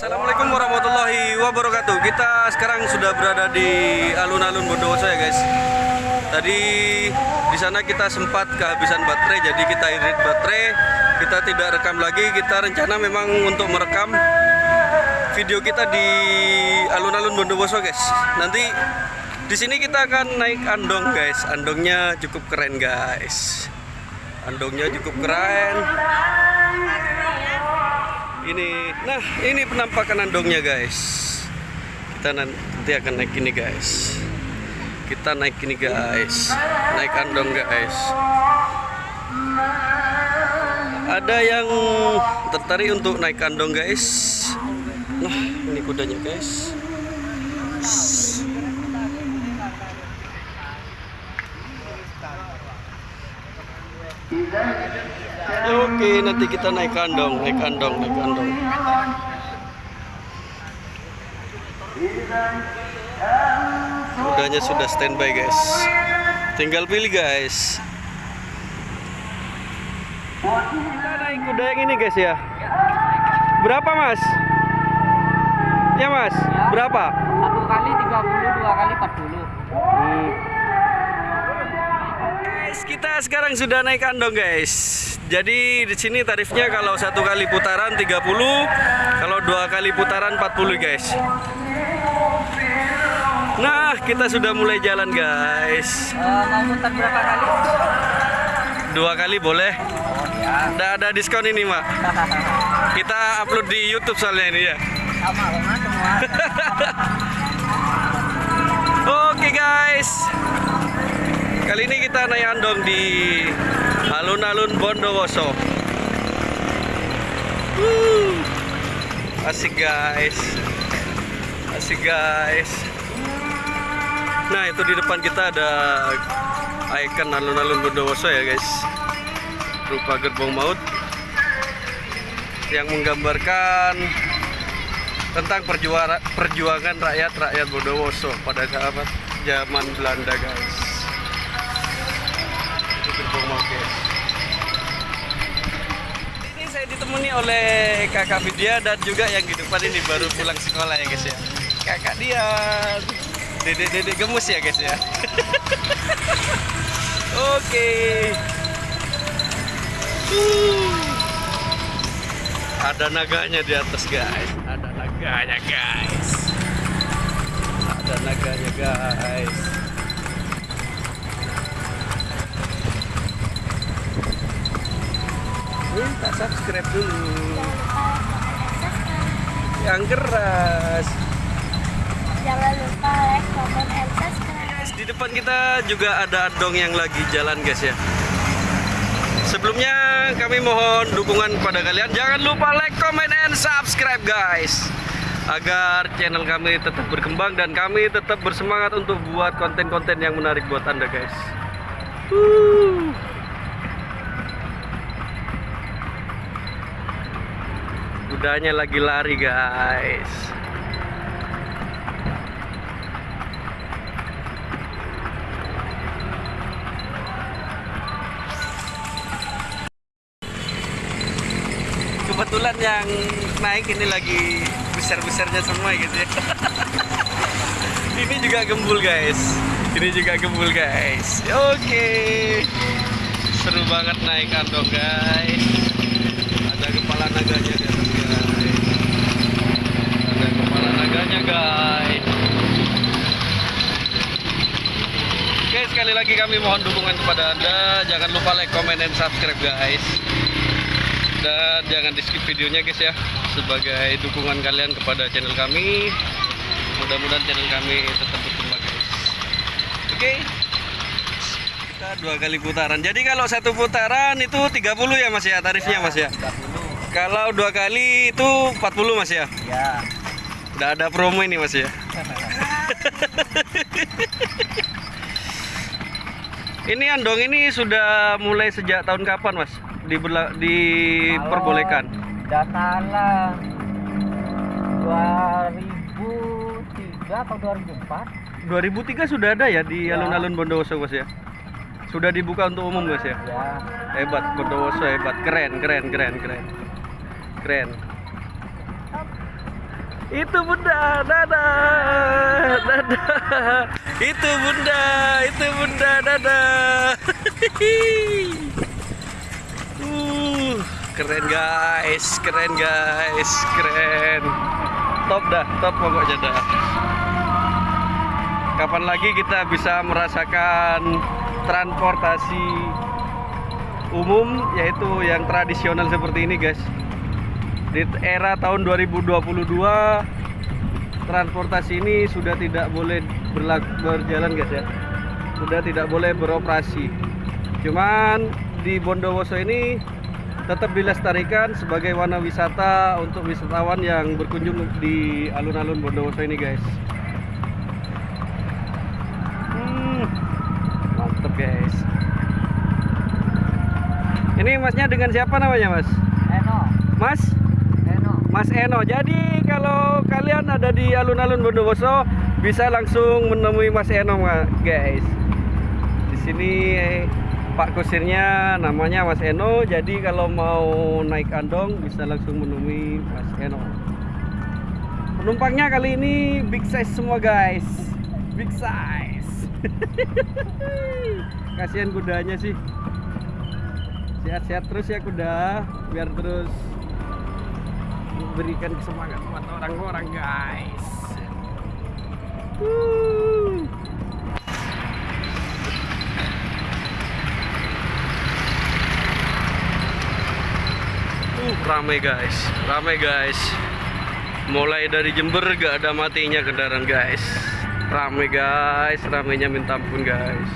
Assalamualaikum warahmatullahi wabarakatuh. Kita sekarang sudah berada di alun-alun Bondowoso ya guys. Tadi di sana kita sempat kehabisan baterai, jadi kita irit baterai. Kita tidak rekam lagi. Kita rencana memang untuk merekam video kita di alun-alun Bondowoso guys. Nanti di sini kita akan naik andong guys. Andongnya cukup keren guys. Andongnya cukup keren ini nah ini penampakan andongnya guys. Kita nanti akan naik ini guys. Kita naik ini guys. Naik andong guys. Ada yang tertarik untuk naik andong guys? Nah ini kudanya guys Oke, nanti kita naik kandong, naik kandong, naik kandong. Kudanya sudah standby, guys. Tinggal pilih, guys. Kita naik kuda yang ini, guys ya. Berapa, Mas? Ya, Mas. Berapa? Satu kali 30, dua kali 40. Hmm. Guys, kita sekarang sudah naik kandong, guys. Jadi di sini tarifnya kalau satu kali putaran 30, kalau dua kali putaran 40, guys. Nah, kita sudah mulai jalan, guys. Mau muter berapa kali? Dua kali boleh. Oh. Udah ada diskon ini, Mak. Kita upload di YouTube soalnya ini ya. Sama sama semua. Oke guys Kali ini kita naik andong di alun-alun Bondowoso. Asik guys. Asik guys. Nah itu di depan kita ada Icon alun-alun Bondowoso ya guys. Rupa gerbong maut Yang menggambarkan tentang perjuara- perjuangan rakyat-rakyat Bondowoso pada zaman Belanda guys ini saya ditemani oleh kakak Vidya dan juga yang di depan ini baru pulang sekolah ya guys ya kakak dia dedek-dedek gemus ya guys ya oke Uh. Ada naganya di atas guys. Ada naganya guys. Ada naganya guys. Minta subscribe dulu. Yang keras. Jangan lupa like, comment, and subscribe. Guys, di depan kita juga ada andong yang lagi jalan guys ya. Sebelumnya kami mohon dukungan kepada kalian. Jangan lupa like, comment, and subscribe guys. Agar channel kami tetap berkembang dan kami tetap bersemangat untuk buat konten-konten yang menarik buat anda guys. Wuh. Kudanya lagi lari guys. kebetulan yang naik ini lagi besar-besarnya semua gitu ya. ini juga gembul guys. Ini juga gembul guys. Oke. Seru banget naik kantong guys. Lagi kami mohon dukungan kepada Anda. Jangan lupa like, comment, dan subscribe guys. Dan jangan di skip videonya guys ya. Sebagai dukungan kalian kepada channel kami. Mudah-mudahan channel kami tetap berkembang guys. Oke. Kita dua kali putaran. Jadi kalau satu putaran itu 30 ya mas ya tarifnya mas ya? 30. kalau dua kali itu 40 mas ya? Ya. udah ada promo ini mas ya ini andong ini sudah mulai sejak tahun kapan mas Diberla- diperbolehkan salah. 2003 atau 2004? 2003 sudah ada ya di Ya. alun-alun Bondowoso Mas ya? Sudah dibuka untuk umum Mas ya? Ya. Hebat Bondowoso hebat, keren keren keren keren. Keren. Itu bunda, dadah, dadah. Itu bunda, itu bunda, dadah. uh, keren guys, keren guys, keren. Top dah, top pokoknya dah. Kapan lagi kita bisa merasakan transportasi umum yaitu yang tradisional seperti ini guys di era tahun 2022 transportasi ini sudah tidak boleh berlaku, berjalan guys ya. Sudah tidak boleh beroperasi. Cuman di Bondowoso ini tetap dilestarikan sebagai warna wisata untuk wisatawan yang berkunjung di alun-alun Bondowoso ini guys. Hmm, mantep guys. Ini masnya dengan siapa namanya mas? Eno, Mas? Mas Eno. Jadi kalau kalian ada di alun-alun Bondowoso bisa langsung menemui Mas Eno guys. Di sini eh, Pak kusirnya namanya Mas Eno. Jadi kalau mau naik andong bisa langsung menemui Mas Eno. Penumpangnya kali ini big size semua guys. Big size. Kasihan kudanya sih. Sehat-sehat terus ya kuda biar terus memberikan semangat buat orang-orang guys. Uh, rame guys, rame guys. Mulai dari Jember gak ada matinya kendaraan guys. Rame guys, ramenya minta ampun guys.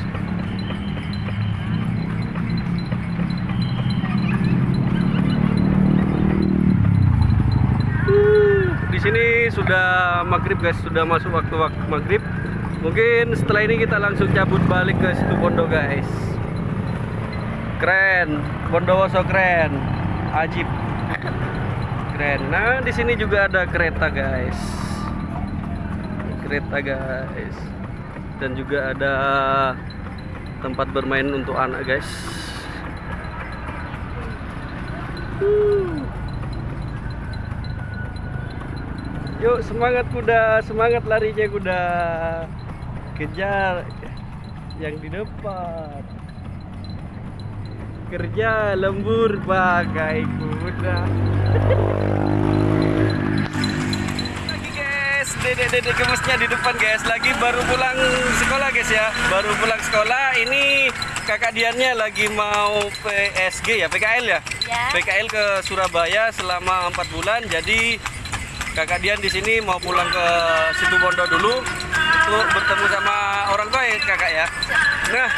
Uh, di sini sudah maghrib guys, sudah masuk waktu waktu maghrib. Mungkin setelah ini kita langsung cabut balik ke situ Bondo guys. Keren, Bondowoso keren, ajib, keren. Nah di sini juga ada kereta guys, kereta guys, dan juga ada tempat bermain untuk anak guys. Uh. Yuk semangat kuda, semangat larinya kuda. Kejar yang di depan. Kerja lembur pakai kuda. Lagi guys, dedek-dedek gemesnya di depan guys. Lagi baru pulang sekolah guys ya. Baru pulang sekolah. Ini kakak Diannya lagi mau PSG ya, PKL ya. Ya. PKL ke Surabaya selama empat bulan. Jadi kakak Dian di sini mau pulang ke situ Bondo dulu untuk bertemu sama orang tua ya kakak ya. Nah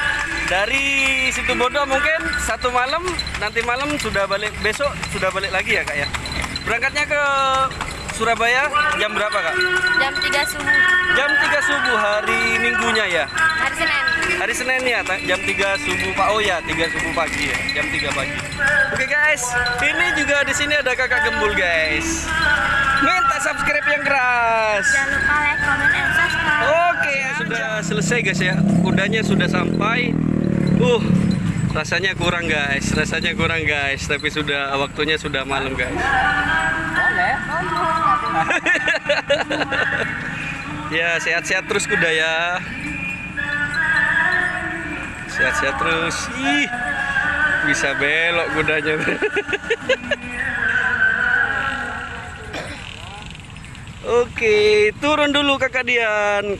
dari situ Bondo mungkin satu malam nanti malam sudah balik besok sudah balik lagi ya kak ya. Berangkatnya ke Surabaya jam berapa kak? Jam 3 subuh Jam 3 subuh hari Minggunya ya. hari Senin. Hari Senin ya, jam 3 subuh Pak. Oh ya, 3 subuh pagi ya, jam 3 pagi. Oke guys, ini juga di sini ada kakak gembul guys. Minta subscribe yang keras. Jangan lupa like, comment, and subscribe. Oke, sudah selesai guys ya. Kudanya sudah sampai. Uh, rasanya kurang guys, rasanya kurang guys. Tapi sudah waktunya sudah malam guys. Boleh. Ya sehat-sehat terus kuda ya. Sehat-sehat terus. Ih, bisa belok kudanya. Oke, turun dulu kakak Dian.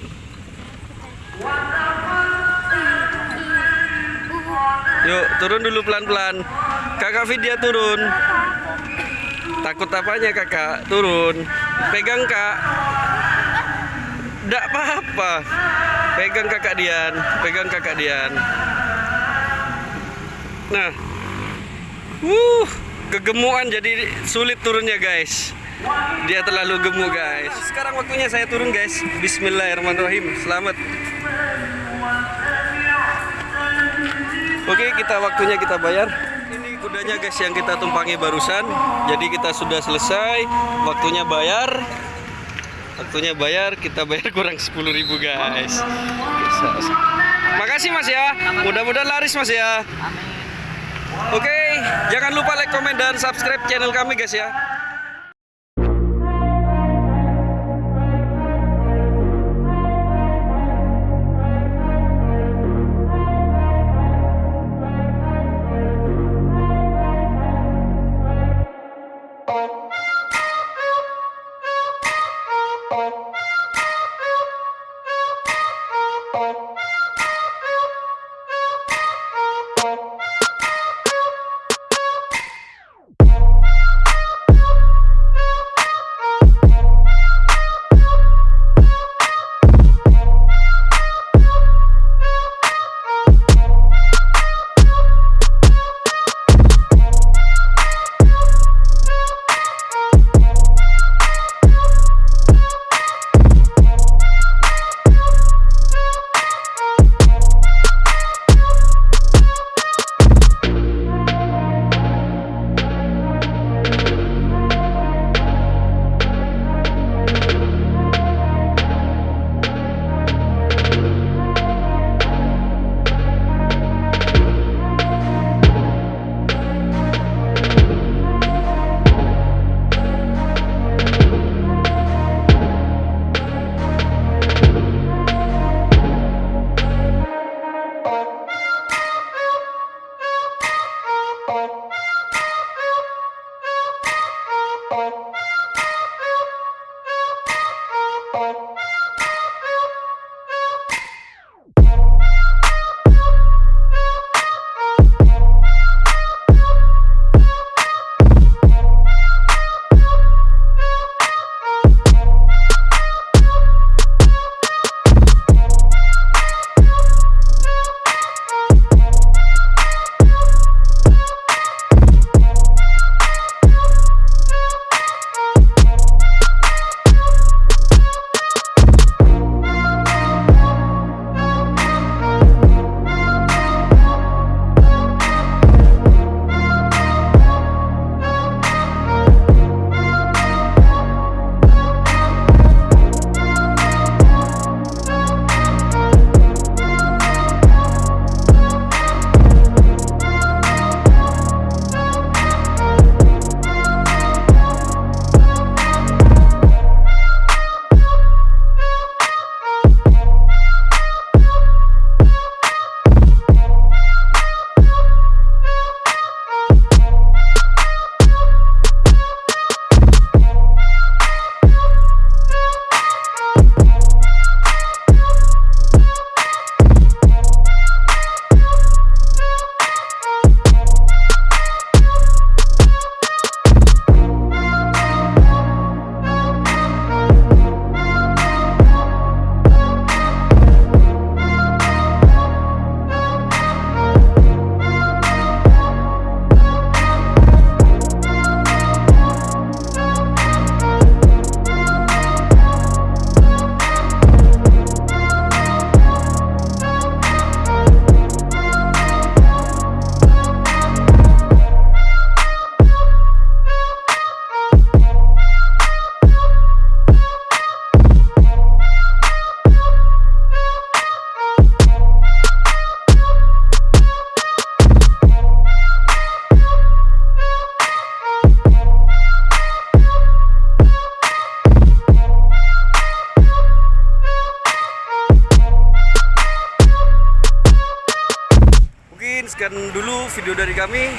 Yuk, turun dulu pelan-pelan. Kakak Vidya turun. Takut apanya kakak? Turun. Pegang kak. Tidak apa-apa. Pegang kakak Dian, pegang kakak Dian. Nah, wuh, kegemuan jadi sulit turunnya guys. Dia terlalu gemuk guys. Sekarang waktunya saya turun guys. Bismillahirrahmanirrahim. Selamat. Oke, kita waktunya kita bayar. Ini kudanya guys yang kita tumpangi barusan. Jadi kita sudah selesai. Waktunya bayar. Waktunya bayar, kita bayar kurang 10.000 guys. Makasih Mas ya. Mudah-mudahan laris Mas ya. Oke, jangan lupa like, komen dan subscribe channel kami guys ya. Video dari kami.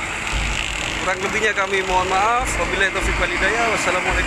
Kurang lebihnya kami mohon maaf. Wabillahi taufiq walhidayah. Wassalamualaikum.